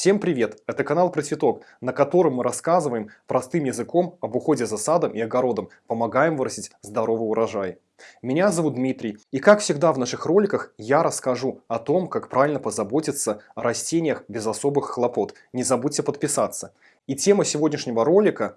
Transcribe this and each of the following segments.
Всем привет! Это канал про на котором мы рассказываем простым языком об уходе за садом и огородом, помогаем вырастить здоровый урожай. Меня зовут Дмитрий, и как всегда в наших роликах я расскажу о том, как правильно позаботиться о растениях без особых хлопот. Не забудьте подписаться. И тема сегодняшнего ролика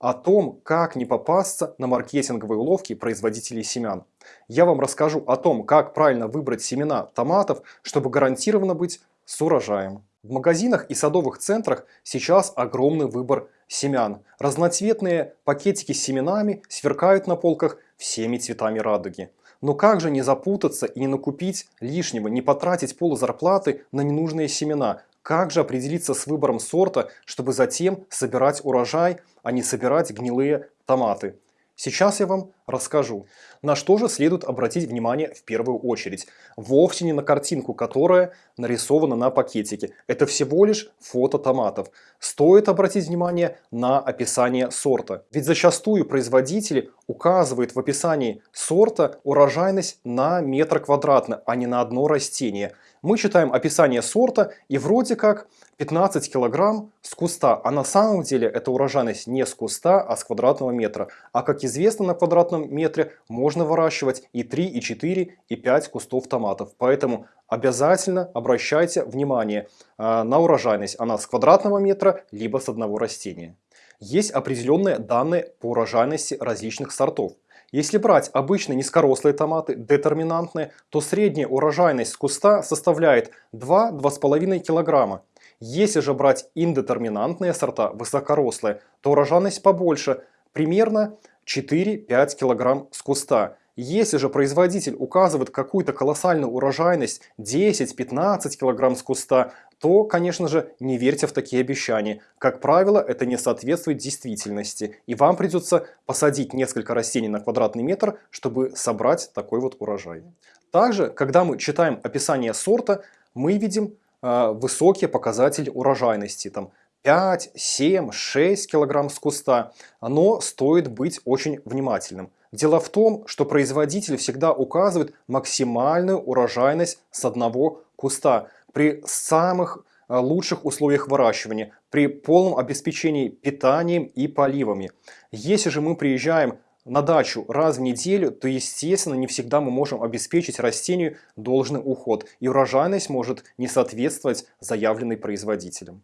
о том, как не попасться на маркетинговые уловки производителей семян. Я вам расскажу о том, как правильно выбрать семена томатов, чтобы гарантированно быть с урожаем. В магазинах и садовых центрах сейчас огромный выбор семян. Разноцветные пакетики с семенами сверкают на полках всеми цветами радуги. Но как же не запутаться и не накупить лишнего, не потратить полузарплаты на ненужные семена? Как же определиться с выбором сорта, чтобы затем собирать урожай, а не собирать гнилые томаты? Сейчас я вам расскажу. На что же следует обратить внимание в первую очередь? Вовсе не на картинку, которая нарисована на пакетике. Это всего лишь фото томатов. Стоит обратить внимание на описание сорта. Ведь зачастую производители указывают в описании сорта урожайность на метр квадратный, а не на одно растение. Мы читаем описание сорта и вроде как 15 килограмм с куста, а на самом деле это урожайность не с куста, а с квадратного метра. А как известно, на квадратном метре можно выращивать и 3, и 4, и 5 кустов томатов. Поэтому обязательно обращайте внимание э, на урожайность. Она с квадратного метра, либо с одного растения. Есть определенные данные по урожайности различных сортов. Если брать обычные низкорослые томаты, детерминантные, то средняя урожайность куста составляет 2-2,5 килограмма. Если же брать индетерминантные сорта, высокорослые, то урожайность побольше, примерно 4-5 кг с куста. Если же производитель указывает какую-то колоссальную урожайность 10-15 кг с куста, то, конечно же, не верьте в такие обещания. Как правило, это не соответствует действительности. И вам придется посадить несколько растений на квадратный метр, чтобы собрать такой вот урожай. Также, когда мы читаем описание сорта, мы видим Э, высокие показатели урожайности, там 5, 7, 6 килограмм с куста, но стоит быть очень внимательным. Дело в том, что производитель всегда указывает максимальную урожайность с одного куста при самых э, лучших условиях выращивания, при полном обеспечении питанием и поливами. Если же мы приезжаем на дачу раз в неделю, то естественно не всегда мы можем обеспечить растению должный уход, и урожайность может не соответствовать заявленной производителем.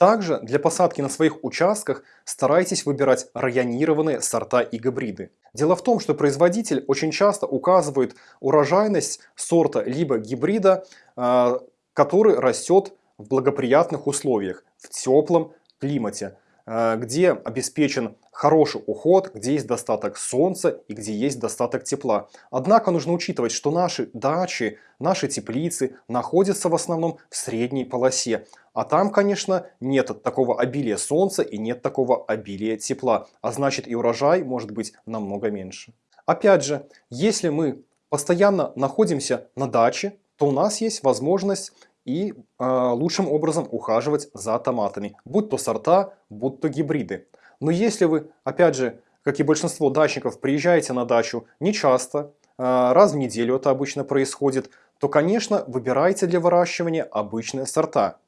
Также для посадки на своих участках старайтесь выбирать районированные сорта и гибриды. Дело в том, что производитель очень часто указывает урожайность сорта либо гибрида, а, который растет в благоприятных условиях, в теплом климате. Э, где обеспечен хороший уход, где есть достаток солнца и где есть достаток тепла. Однако нужно учитывать, что наши дачи, наши теплицы находятся в основном в средней полосе. А там, конечно, нет такого обилия солнца и нет такого обилия тепла. А значит и урожай может быть намного меньше. Опять же, если мы постоянно находимся на даче, то у нас есть возможность и э, лучшим образом ухаживать за томатами, будь то сорта, будь то гибриды. Но если вы, опять же, как и большинство дачников, приезжаете на дачу не часто, э, раз в неделю это обычно происходит, то, конечно, выбирайте для выращивания обычные сорта.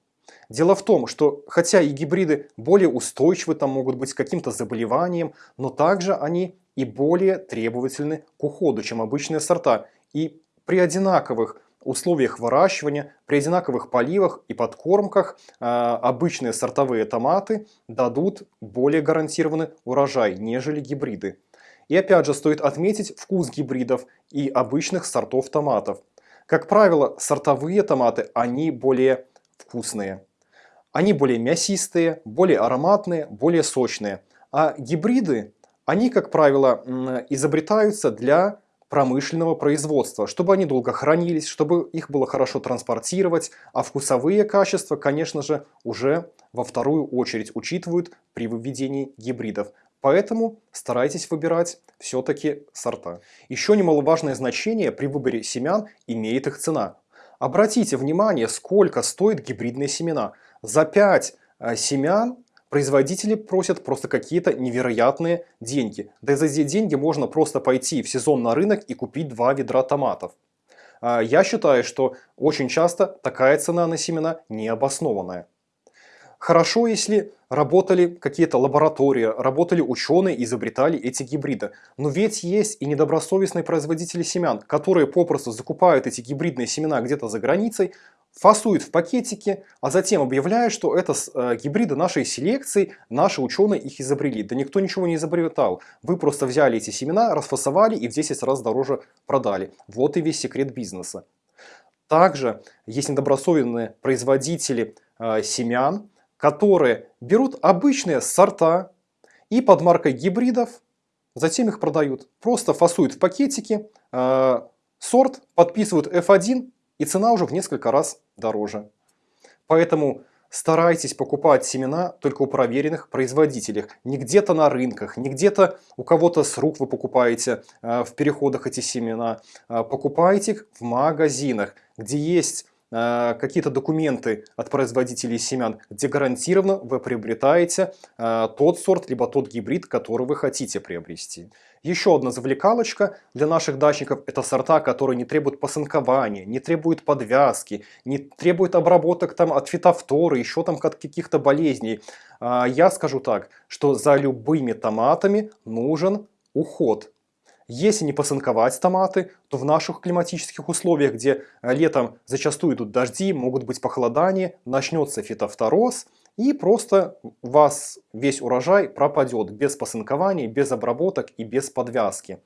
Дело в том, что хотя и гибриды более устойчивы, там могут быть каким-то заболеванием, но также они и более требовательны к уходу, чем обычные сорта. И при одинаковых условиях выращивания, при одинаковых поливах и подкормках э, обычные сортовые томаты дадут более гарантированный урожай, нежели гибриды. И опять же стоит отметить вкус гибридов и обычных сортов томатов. Как правило, сортовые томаты, они более вкусные. Они более мясистые, более ароматные, более сочные. А гибриды, они, как правило, изобретаются для промышленного производства, чтобы они долго хранились, чтобы их было хорошо транспортировать, а вкусовые качества, конечно же, уже во вторую очередь учитывают при выведении гибридов. Поэтому старайтесь выбирать все-таки сорта. Еще немаловажное значение при выборе семян имеет их цена. Обратите внимание, сколько стоят гибридные семена. За 5 э, семян Производители просят просто какие-то невероятные деньги. Да и за эти деньги можно просто пойти в сезон на рынок и купить два ведра томатов. А, я считаю, что очень часто такая цена на семена необоснованная. Хорошо, если работали какие-то лаборатории, работали ученые, изобретали эти гибриды. Но ведь есть и недобросовестные производители семян, которые попросту закупают эти гибридные семена где-то за границей, фасуют в пакетики, а затем объявляют, что это э, гибриды нашей селекции, наши ученые их изобрели. Да никто ничего не изобретал. Вы просто взяли эти семена, расфасовали и в 10 раз дороже продали. Вот и весь секрет бизнеса. Также есть недобросовестные производители э, семян, которые берут обычные сорта и под маркой гибридов затем их продают. Просто фасуют в пакетики, э, сорт, подписывают F1 и цена уже в несколько раз дороже. Поэтому старайтесь покупать семена только у проверенных производителей. Не где-то на рынках, не где-то у кого-то с рук вы покупаете э, в переходах эти семена. Э, покупайте их в магазинах, где есть какие-то документы от производителей семян, где гарантированно вы приобретаете э, тот сорт, либо тот гибрид, который вы хотите приобрести. Еще одна завлекалочка для наших дачников – это сорта, которые не требуют посынкования, не требуют подвязки, не требуют обработок там, от фитофторы, еще там от каких-то болезней. А, я скажу так, что за любыми томатами нужен уход. Если не посынковать томаты, то в наших климатических условиях, где э, летом зачастую идут дожди, могут быть похолодания, начнется фитофтороз, и просто у вас весь урожай пропадет без посынкования, без обработок и без подвязки.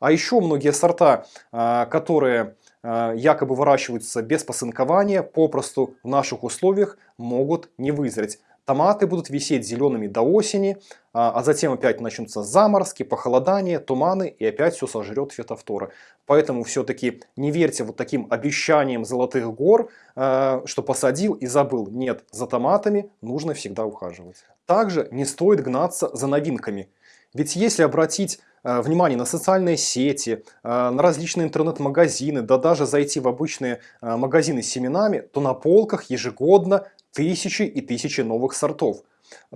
А еще многие сорта, э, которые э, якобы выращиваются без посынкования, попросту в наших условиях могут не вызреть. Томаты будут висеть зелеными до осени, а, а затем опять начнутся заморозки, похолодания, туманы и опять все сожрет фитофтора. Поэтому все-таки не верьте вот таким обещаниям золотых гор, а, что посадил и забыл. Нет, за томатами нужно всегда ухаживать. Также не стоит гнаться за новинками. Ведь если обратить а, внимание на социальные сети, на различные интернет-магазины, да даже зайти в обычные магазины с семенами, то на полках ежегодно тысячи и тысячи новых сортов.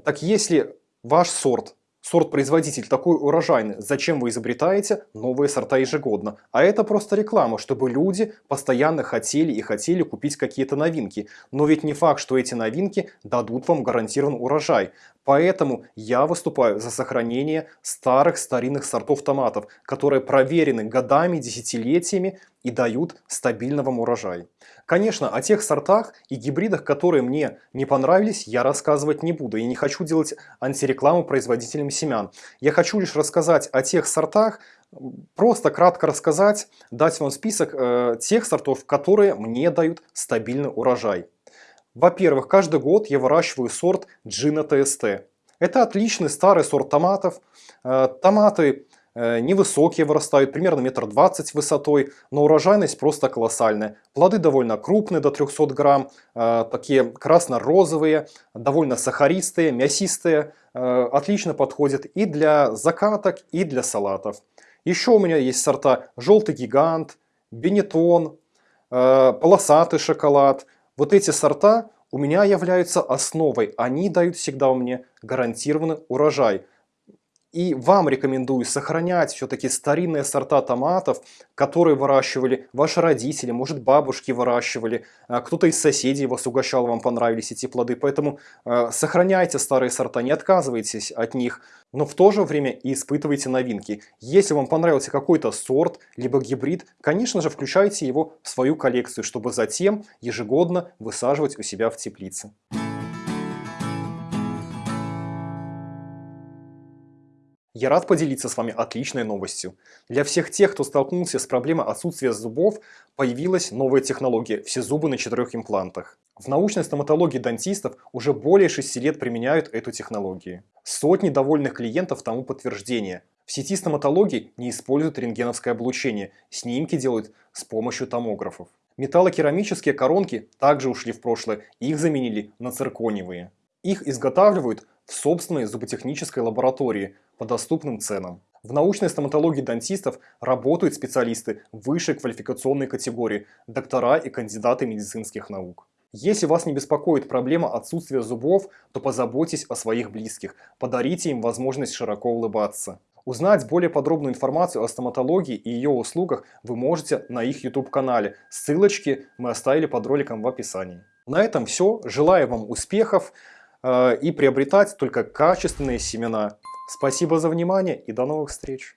Так если ваш сорт, сорт-производитель такой урожайный, зачем вы изобретаете новые сорта ежегодно? А это просто реклама, чтобы люди постоянно хотели и хотели купить какие-то новинки. Но ведь не факт, что эти новинки дадут вам гарантированный урожай. Поэтому я выступаю за сохранение старых старинных сортов томатов, которые проверены годами, десятилетиями и дают стабильно вам урожай. Конечно, о тех сортах и гибридах, которые мне не понравились, я рассказывать не буду. Я не хочу делать антирекламу производителям семян. Я хочу лишь рассказать о тех сортах, просто кратко рассказать, дать вам список э, тех сортов, которые мне дают стабильный урожай. Во-первых, каждый год я выращиваю сорт Джина ТСТ. Это отличный старый сорт томатов. Э, томаты э, невысокие вырастают, примерно метр двадцать высотой, но урожайность просто колоссальная. Плоды довольно крупные, до 300 грамм, э, такие красно-розовые, довольно сахаристые, мясистые. Отлично подходят и для закаток, и для салатов. Еще у меня есть сорта желтый гигант, бенетон, полосатый шоколад – вот эти сорта у меня являются основой, они дают всегда мне гарантированный урожай. И вам рекомендую сохранять все-таки старинные сорта томатов, которые выращивали ваши родители, может бабушки выращивали, а, кто-то из соседей вас угощал, вам понравились эти плоды. Поэтому э, сохраняйте старые сорта, не отказывайтесь от них, но в то же время и испытывайте новинки. Если вам понравился какой-то сорт, либо гибрид, конечно же включайте его в свою коллекцию, чтобы затем ежегодно высаживать у себя в теплице. Я рад поделиться с вами отличной новостью. Для всех тех, кто столкнулся с проблемой отсутствия зубов, появилась новая технология – все зубы на четырех имплантах. В научной стоматологии дантистов уже более 6 лет применяют эту технологию. Сотни довольных клиентов тому подтверждение. В сети стоматологии не используют рентгеновское облучение, снимки делают с помощью томографов. Металлокерамические коронки также ушли в прошлое, их заменили на циркониевые. Их изготавливают в собственной зуботехнической лаборатории по доступным ценам. В научной стоматологии дантистов работают специалисты высшей квалификационной категории, доктора и кандидаты медицинских наук. Если вас не беспокоит проблема отсутствия зубов, то позаботьтесь о своих близких, подарите им возможность широко улыбаться. Узнать более подробную информацию о стоматологии и ее услугах вы можете на их YouTube-канале. Ссылочки мы оставили под роликом в описании. На этом все. Желаю вам успехов. э, и приобретать только качественные семена. Спасибо за внимание и до новых встреч!